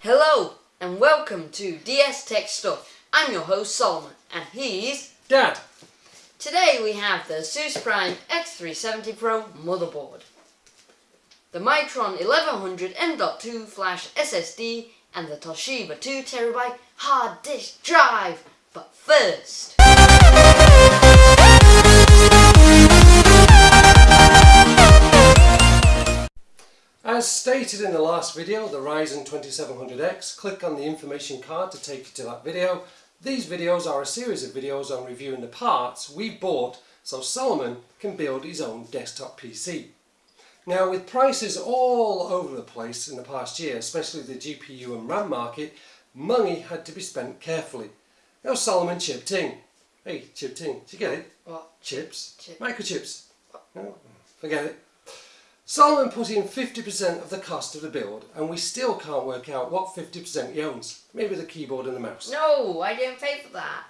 Hello and welcome to DS Tech Stuff. I'm your host Solomon and he's Dad. Today we have the ASUS Prime X370 Pro motherboard, the Micron 1100 M.2 flash SSD and the Toshiba 2TB hard disk drive. But first... As stated in the last video, the Ryzen 2700X, click on the information card to take you to that video. These videos are a series of videos on reviewing the parts we bought so Solomon can build his own desktop PC. Now with prices all over the place in the past year, especially the GPU and RAM market, money had to be spent carefully. Now Solomon chipped in. Hey, chipped in. Did you get it? What? Chips. Chip. Microchips. No, forget it. Solomon put in 50% of the cost of the build and we still can't work out what 50% he owns. Maybe the keyboard and the mouse. No, I didn't pay for that.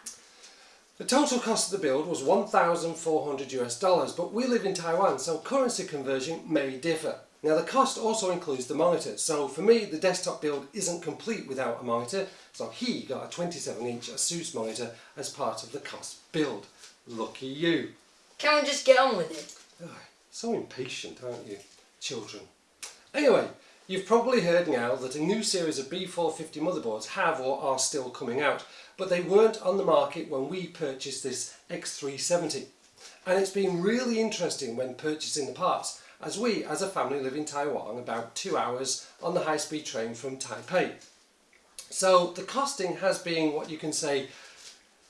The total cost of the build was 1,400 US dollars, but we live in Taiwan, so currency conversion may differ. Now the cost also includes the monitor, so for me the desktop build isn't complete without a monitor, so he got a 27 inch ASUS monitor as part of the cost build. Lucky you. Can we just get on with it? So impatient, aren't you, children? Anyway, you've probably heard now that a new series of B450 motherboards have or are still coming out, but they weren't on the market when we purchased this X370. And it's been really interesting when purchasing the parts, as we, as a family, live in Taiwan about two hours on the high-speed train from Taipei. So the costing has been what you can say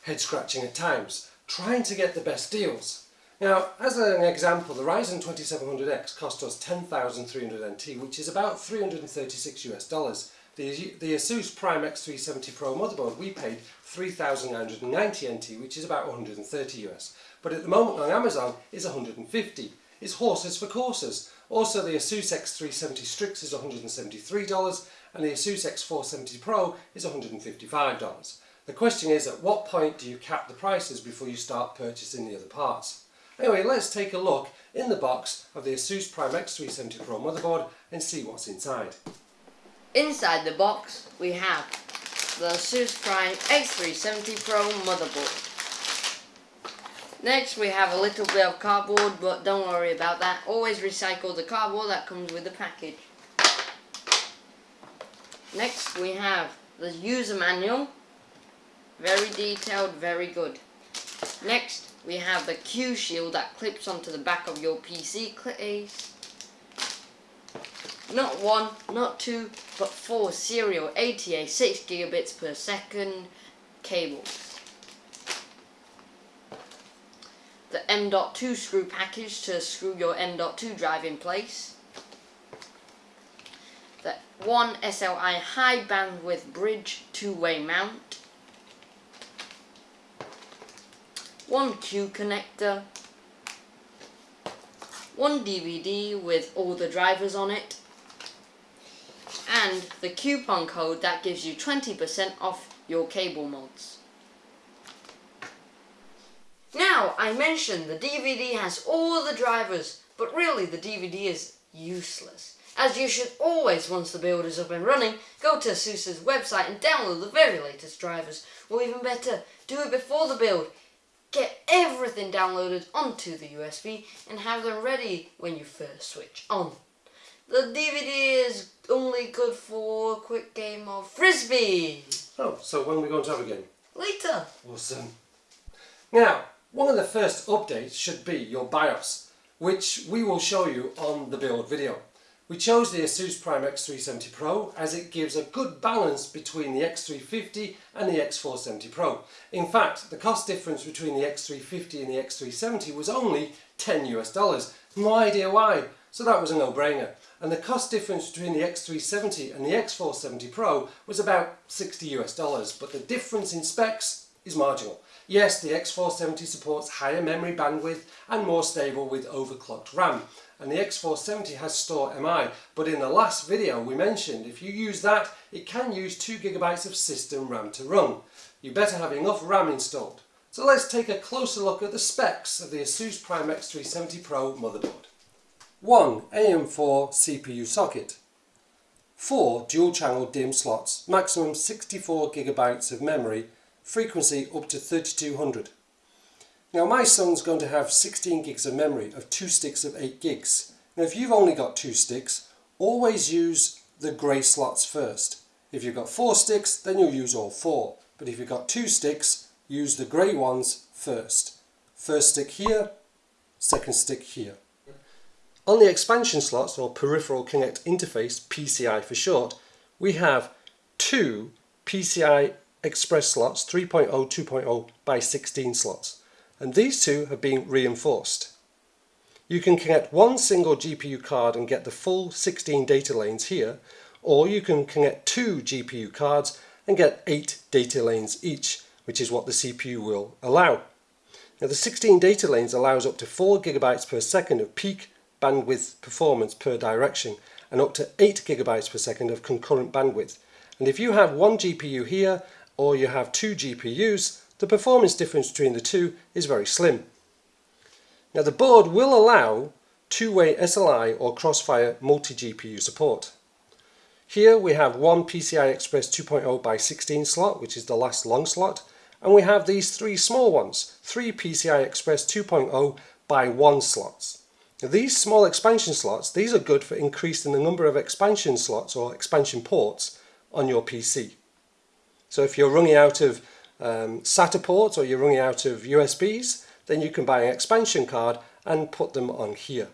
head-scratching at times, trying to get the best deals. Now, as an example, the Ryzen 2700X cost us 10,300 NT, which is about 336 US dollars. The, the Asus Prime X370 Pro motherboard, we paid 3,990 NT, which is about 130 US. But at the moment on Amazon, is 150. It's horses for courses. Also, the Asus X370 Strix is $173, and the Asus X470 Pro is $155. The question is, at what point do you cap the prices before you start purchasing the other parts? Anyway, let's take a look in the box of the Asus Prime X370 Pro motherboard and see what's inside. Inside the box we have the ASUS Prime X370 Pro motherboard. Next we have a little bit of cardboard but don't worry about that. Always recycle the cardboard that comes with the package. Next we have the user manual. Very detailed, very good. Next we have the Q shield that clips onto the back of your PC case. Not one, not two, but four serial ATA 6 gigabits per second cables. The M.2 screw package to screw your M.2 drive in place. The one SLI high bandwidth bridge two-way mount. One Q connector. One DVD with all the drivers on it and the coupon code that gives you 20% off your cable mods. Now, I mentioned the DVD has all the drivers, but really the DVD is useless. As you should always, once the build is up and running, go to ASUS's website and download the very latest drivers. Or even better, do it before the build. Get everything downloaded onto the USB and have them ready when you first switch on. The DVD is only good for a quick game of Frisbee. Oh, so when are we going to have a game? Later. Awesome. Now, one of the first updates should be your BIOS, which we will show you on the build video. We chose the Asus Prime X370 Pro as it gives a good balance between the X350 and the X470 Pro. In fact, the cost difference between the X350 and the X370 was only 10 US dollars. No idea why, so that was a no-brainer. And the cost difference between the X370 and the X470 Pro was about 60 US dollars, but the difference in specs is marginal. Yes, the X470 supports higher memory bandwidth and more stable with overclocked RAM. And the X470 has Store MI, but in the last video we mentioned if you use that, it can use 2GB of system RAM to run. You better have enough RAM installed. So let's take a closer look at the specs of the Asus Prime X370 Pro motherboard. 1 AM4 CPU socket, four dual channel DIMM slots, maximum 64 gigabytes of memory, frequency up to 3200. Now my son's going to have 16 gigs of memory of two sticks of 8 gigs. Now if you've only got two sticks, always use the grey slots first. If you've got four sticks, then you'll use all four. But if you've got two sticks, use the grey ones first. First stick here, second stick here. On the expansion slots, or Peripheral Connect Interface, PCI for short, we have two PCI Express slots, 3.0, 2.0 by 16 slots. And these two have been reinforced. You can connect one single GPU card and get the full 16 data lanes here, or you can connect two GPU cards and get 8 data lanes each, which is what the CPU will allow. Now the 16 data lanes allows up to 4 gigabytes per second of peak bandwidth performance per direction and up to 8 gigabytes per second of concurrent bandwidth. And if you have one GPU here or you have two GPUs, the performance difference between the two is very slim. Now the board will allow two-way SLI or Crossfire multi-GPU support. Here we have one PCI Express 2.0 by 16 slot, which is the last long slot, and we have these three small ones, three PCI Express 2.0 by 1 slots. Now these small expansion slots, these are good for increasing the number of expansion slots or expansion ports on your PC. So if you're running out of um, SATA ports or you're running out of USBs, then you can buy an expansion card and put them on here.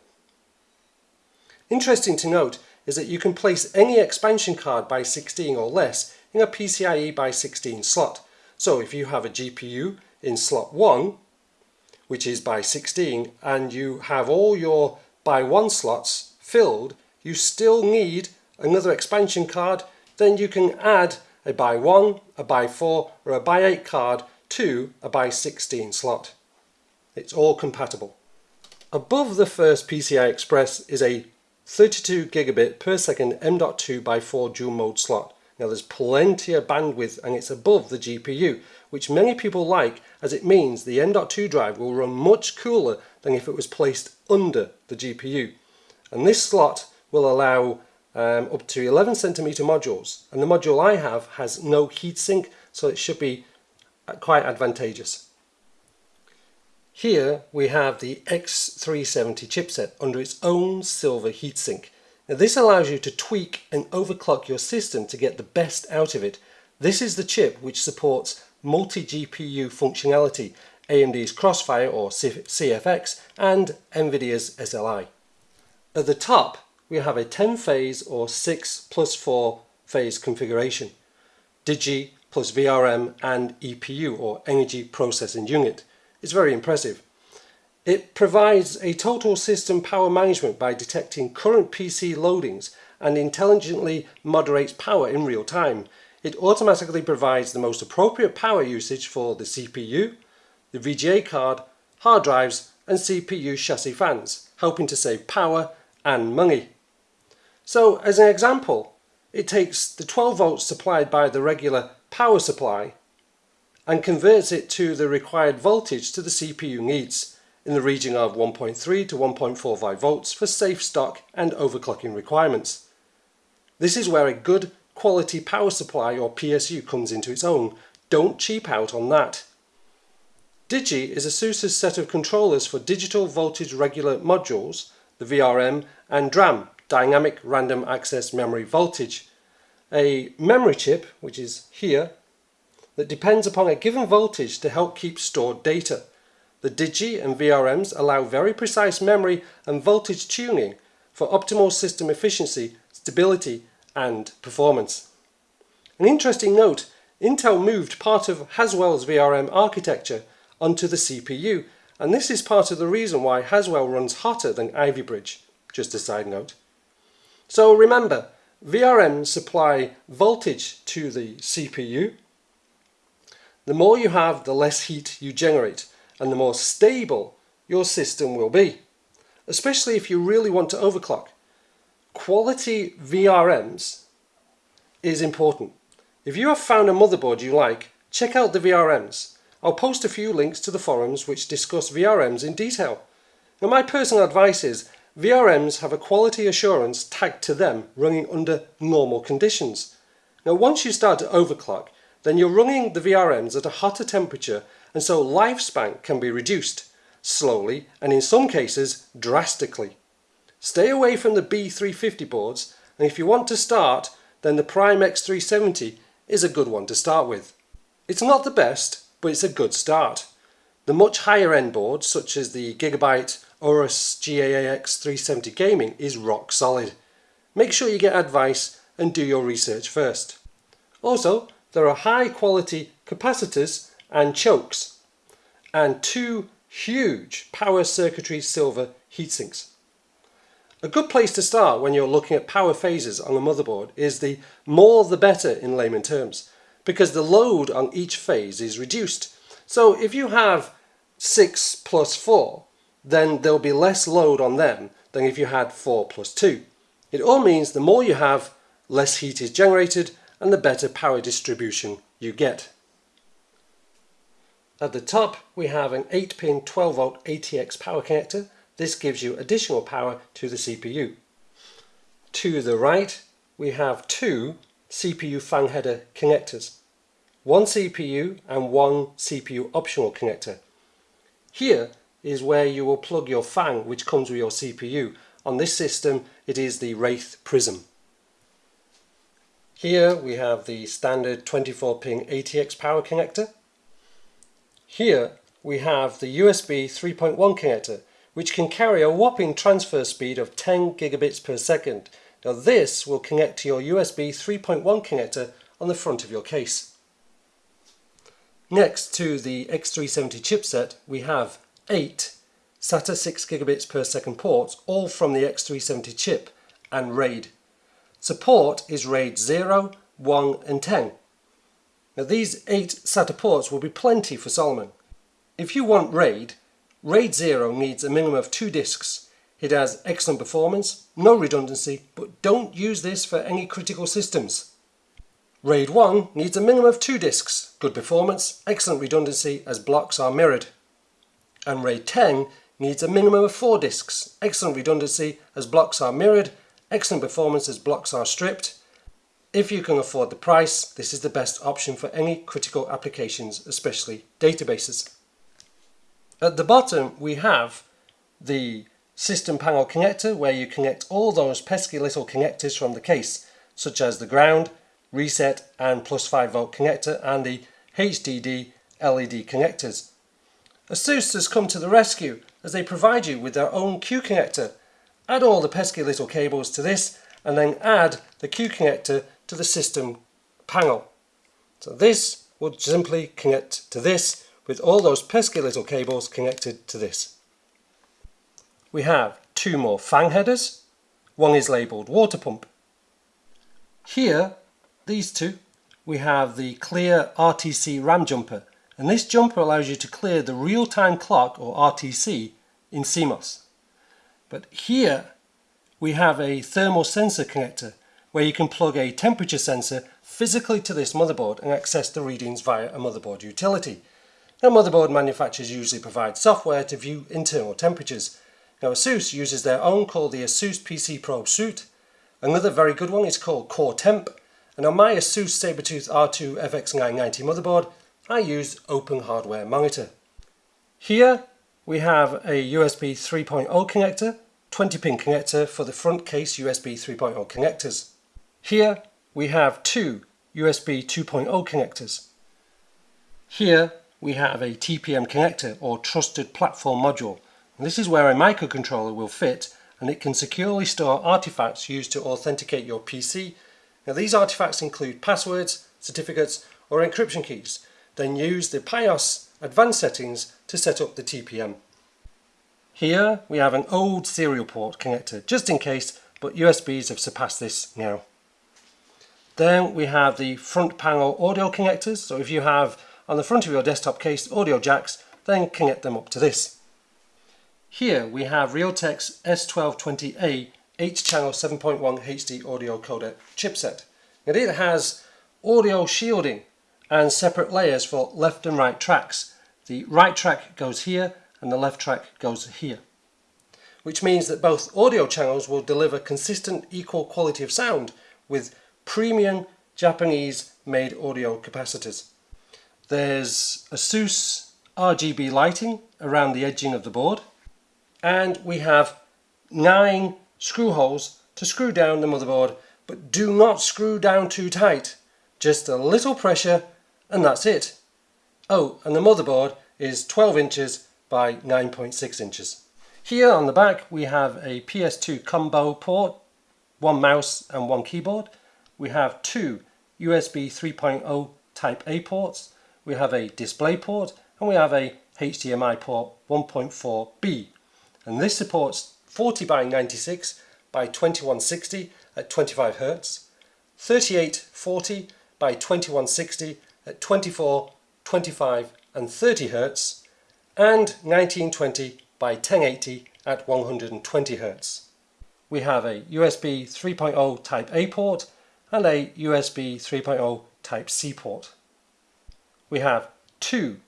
Interesting to note is that you can place any expansion card by 16 or less in a PCIe by 16 slot. So if you have a GPU in slot 1, which is by 16, and you have all your by 1 slots filled, you still need another expansion card, then you can add a by 1, a by 4 or a by 8 card to a by 16 slot. It's all compatible. Above the first PCI Express is a 32 gigabit per second M.2 by 4 dual mode slot. Now there's plenty of bandwidth and it's above the GPU, which many people like as it means the M.2 drive will run much cooler than if it was placed under the GPU. And this slot will allow um, up to 11 centimeter modules and the module I have has no heatsink so it should be uh, quite advantageous. Here we have the X370 chipset under its own silver heatsink. Now this allows you to tweak and overclock your system to get the best out of it. This is the chip which supports multi-GPU functionality, AMD's Crossfire or CFX and NVIDIA's SLI. At the top we have a 10 phase or 6 plus 4 phase configuration, Digi plus VRM and EPU or Energy Processing Unit. It's very impressive. It provides a total system power management by detecting current PC loadings and intelligently moderates power in real time. It automatically provides the most appropriate power usage for the CPU, the VGA card, hard drives and CPU chassis fans, helping to save power and money. So as an example, it takes the 12 volts supplied by the regular power supply and converts it to the required voltage to the CPU needs in the region of 1.3 to 1.45 volts for safe stock and overclocking requirements. This is where a good quality power supply or PSU comes into its own. Don't cheap out on that. Digi is ASUS's set of controllers for digital voltage regular modules, the VRM, and DRAM, Dynamic Random Access Memory Voltage. A memory chip, which is here, that depends upon a given voltage to help keep stored data. The Digi and VRMs allow very precise memory and voltage tuning for optimal system efficiency, stability and performance. An interesting note, Intel moved part of Haswell's VRM architecture onto the CPU and this is part of the reason why Haswell runs hotter than Ivy Bridge, just a side note. So remember, VRMs supply voltage to the CPU the more you have, the less heat you generate and the more stable your system will be, especially if you really want to overclock. Quality VRMs is important. If you have found a motherboard you like, check out the VRMs. I'll post a few links to the forums which discuss VRMs in detail. Now my personal advice is VRMs have a quality assurance tagged to them running under normal conditions. Now once you start to overclock, then you're running the VRMs at a hotter temperature and so lifespan can be reduced, slowly and in some cases drastically. Stay away from the B350 boards and if you want to start then the Prime X370 is a good one to start with. It's not the best but it's a good start. The much higher end boards such as the Gigabyte Aorus GAAX 370 Gaming is rock solid. Make sure you get advice and do your research first. Also, there are high quality capacitors and chokes and two huge power circuitry silver heatsinks. A good place to start when you're looking at power phases on a motherboard is the more the better in layman terms because the load on each phase is reduced. So if you have 6 plus 4 then there'll be less load on them than if you had 4 plus 2. It all means the more you have, less heat is generated and the better power distribution you get. At the top we have an 8 pin 12 volt ATX power connector. This gives you additional power to the CPU. To the right we have two CPU fan header connectors. One CPU and one CPU optional connector. Here is where you will plug your fan which comes with your CPU. On this system it is the Wraith Prism. Here we have the standard 24 pin ATX power connector. Here we have the USB 3.1 connector which can carry a whopping transfer speed of 10 gigabits per second. Now this will connect to your USB 3.1 connector on the front of your case. Next to the X370 chipset we have 8 SATA 6 gigabits per second ports all from the X370 chip and RAID Support is RAID 0, 1 and 10. Now these 8 SATA ports will be plenty for Solomon. If you want RAID, RAID 0 needs a minimum of 2 disks. It has excellent performance, no redundancy, but don't use this for any critical systems. RAID 1 needs a minimum of 2 disks, good performance, excellent redundancy as blocks are mirrored. And RAID 10 needs a minimum of 4 disks, excellent redundancy as blocks are mirrored excellent performance as blocks are stripped. If you can afford the price, this is the best option for any critical applications, especially databases. At the bottom we have the system panel connector where you connect all those pesky little connectors from the case, such as the ground, reset and plus 5 volt connector and the HDD LED connectors. ASUS has come to the rescue as they provide you with their own Q connector Add all the pesky little cables to this and then add the Q connector to the system panel. So this will simply connect to this with all those pesky little cables connected to this. We have two more fan headers. One is labelled water pump. Here, these two, we have the clear RTC RAM jumper and this jumper allows you to clear the real-time clock or RTC in CMOS. But here we have a thermal sensor connector where you can plug a temperature sensor physically to this motherboard and access the readings via a motherboard utility. Now motherboard manufacturers usually provide software to view internal temperatures. Now ASUS uses their own called the ASUS PC Probe Suite. Another very good one is called Core Temp and on my ASUS Sabertooth R2 FX990 motherboard I use Open Hardware Monitor. Here we have a USB 3.0 connector 20 pin connector for the front case USB 3.0 connectors. Here we have two USB 2.0 connectors. Here we have a TPM connector or Trusted Platform Module. And this is where a microcontroller will fit and it can securely store artifacts used to authenticate your PC. Now these artifacts include passwords, certificates or encryption keys. Then use the BIOS advanced settings to set up the TPM. Here we have an old serial port connector, just in case, but USBs have surpassed this now. Then we have the front panel audio connectors, so if you have on the front of your desktop case audio jacks, then connect them up to this. Here we have Realtek's S1220A 8-channel 7.1 HD audio codec chipset. And it has audio shielding and separate layers for left and right tracks. The right track goes here and the left track goes here. which means that both audio channels will deliver consistent equal quality of sound with premium Japanese made audio capacitors. There's ASUS RGB lighting around the edging of the board and we have nine screw holes to screw down the motherboard but do not screw down too tight just a little pressure and that's it oh and the motherboard is 12 inches by 9.6 inches here on the back we have a PS2 combo port, one mouse and one keyboard. We have two USB 3.0 Type A ports. We have a display port and we have a HDMI port 1.4B. And this supports 40 by 96 by 2160 at 25 Hz, 3840 by 2160 at 24, 25 and 30 Hz, and 1920 by 1080 at 120 Hz. We have a USB 3.0 Type A port and a USB 3.0 Type C port. We have two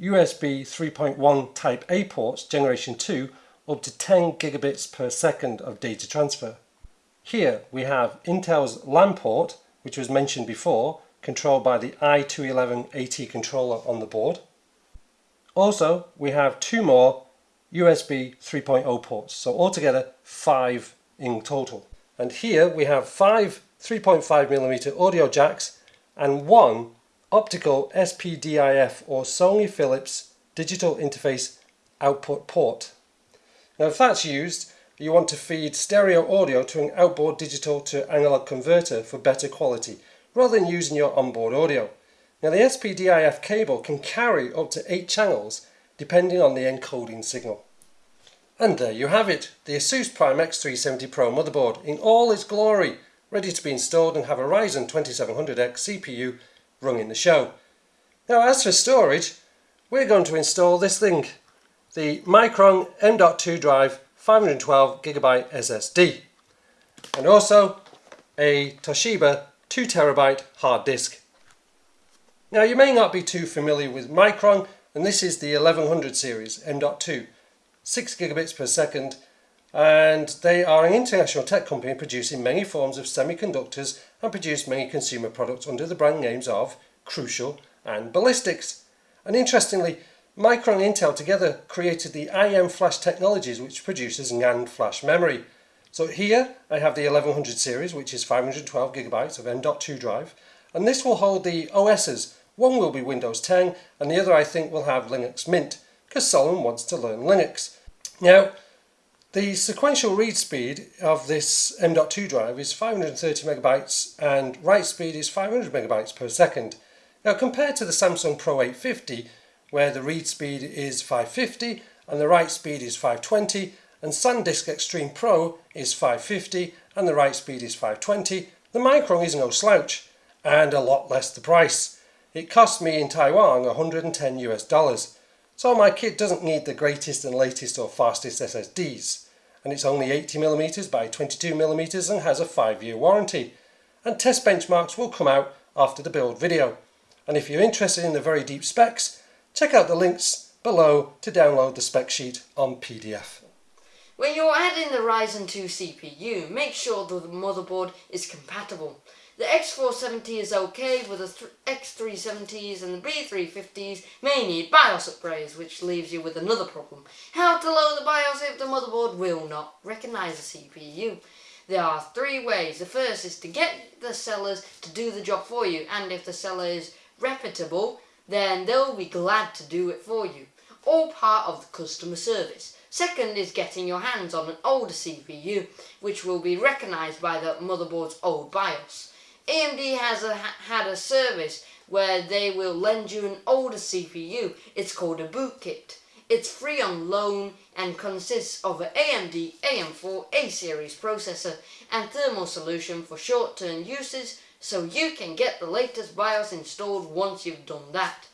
USB 3.1 Type A ports generation 2 up to 10 gigabits per second of data transfer. Here we have Intel's LAN port which was mentioned before controlled by the i211 AT controller on the board. Also we have two more USB 3.0 ports. So altogether five in total. And here we have five 3.5mm audio jacks and one optical SPDIF or Sony Philips digital interface output port. Now if that's used, you want to feed stereo audio to an outboard digital to analog converter for better quality, rather than using your onboard audio. Now the SPDIF cable can carry up to 8 channels depending on the encoding signal. And there you have it, the ASUS Prime X370 Pro motherboard in all its glory, ready to be installed and have a Ryzen 2700X CPU running the show. Now as for storage, we're going to install this thing, the Micron M.2 drive 512GB SSD and also a Toshiba 2TB hard disk. Now you may not be too familiar with Micron and this is the 1100 series M.2 6 gigabits per second and they are an international tech company producing many forms of semiconductors and produce many consumer products under the brand names of Crucial and Ballistix. And interestingly, Micron and Intel together created the IM Flash technologies which produces NAND flash memory. So here I have the 1100 series which is 512 gigabytes of M.2 drive and this will hold the OSs one will be Windows 10 and the other I think will have Linux Mint because Solomon wants to learn Linux. Now the sequential read speed of this M.2 drive is 530 megabytes and write speed is 500 megabytes per second. Now compared to the Samsung Pro 850 where the read speed is 550 and the write speed is 520 and SanDisk Extreme Pro is 550 and the write speed is 520, the Micron is no slouch and a lot less the price. It cost me in Taiwan 110 US dollars. So my kit doesn't need the greatest and latest or fastest SSDs. And it's only 80mm by 22mm and has a 5 year warranty. And test benchmarks will come out after the build video. And if you're interested in the very deep specs, check out the links below to download the spec sheet on PDF. When you're adding the Ryzen 2 CPU, make sure the motherboard is compatible. The X470 is okay, but the X370s and the B350s may need BIOS upgrades, which leaves you with another problem. How to load the BIOS if the motherboard will not recognise the CPU? There are three ways. The first is to get the sellers to do the job for you, and if the seller is reputable, then they'll be glad to do it for you. All part of the customer service. Second is getting your hands on an older CPU, which will be recognised by the motherboard's old BIOS. AMD has a, had a service where they will lend you an older CPU. It's called a boot kit. It's free on loan and consists of an AMD AM4 A-series processor and thermal solution for short-term uses so you can get the latest BIOS installed once you've done that.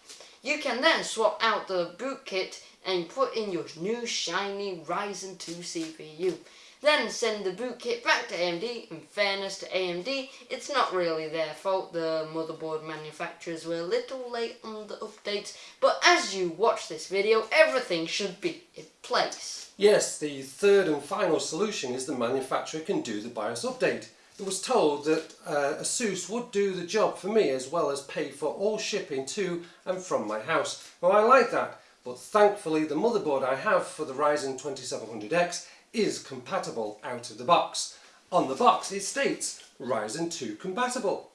You can then swap out the boot kit and put in your new shiny Ryzen 2 CPU. then send the boot kit back to AMD. In fairness to AMD, it's not really their fault. The motherboard manufacturers were a little late on the updates, but as you watch this video, everything should be in place. Yes, the third and final solution is the manufacturer can do the BIOS update. It was told that uh, ASUS would do the job for me as well as pay for all shipping to and from my house. Well, I like that, but thankfully the motherboard I have for the Ryzen 2700X is compatible out of the box. On the box it states Ryzen 2 compatible.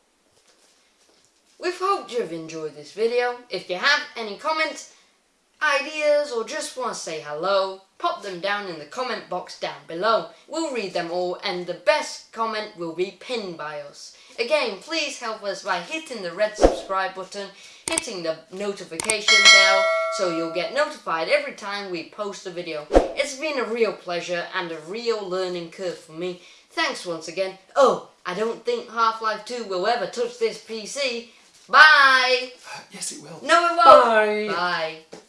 We've hoped you've enjoyed this video. If you have any comments, ideas or just want to say hello, pop them down in the comment box down below. We'll read them all and the best comment will be pinned by us. Again, please help us by hitting the red subscribe button, hitting the notification bell so you'll get notified every time we post a video. It's been a real pleasure and a real learning curve for me. Thanks once again. Oh, I don't think Half-Life 2 will ever touch this PC. Bye! Uh, yes, it will. No, it won't. Bye. Bye.